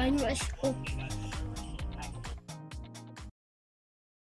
Banyak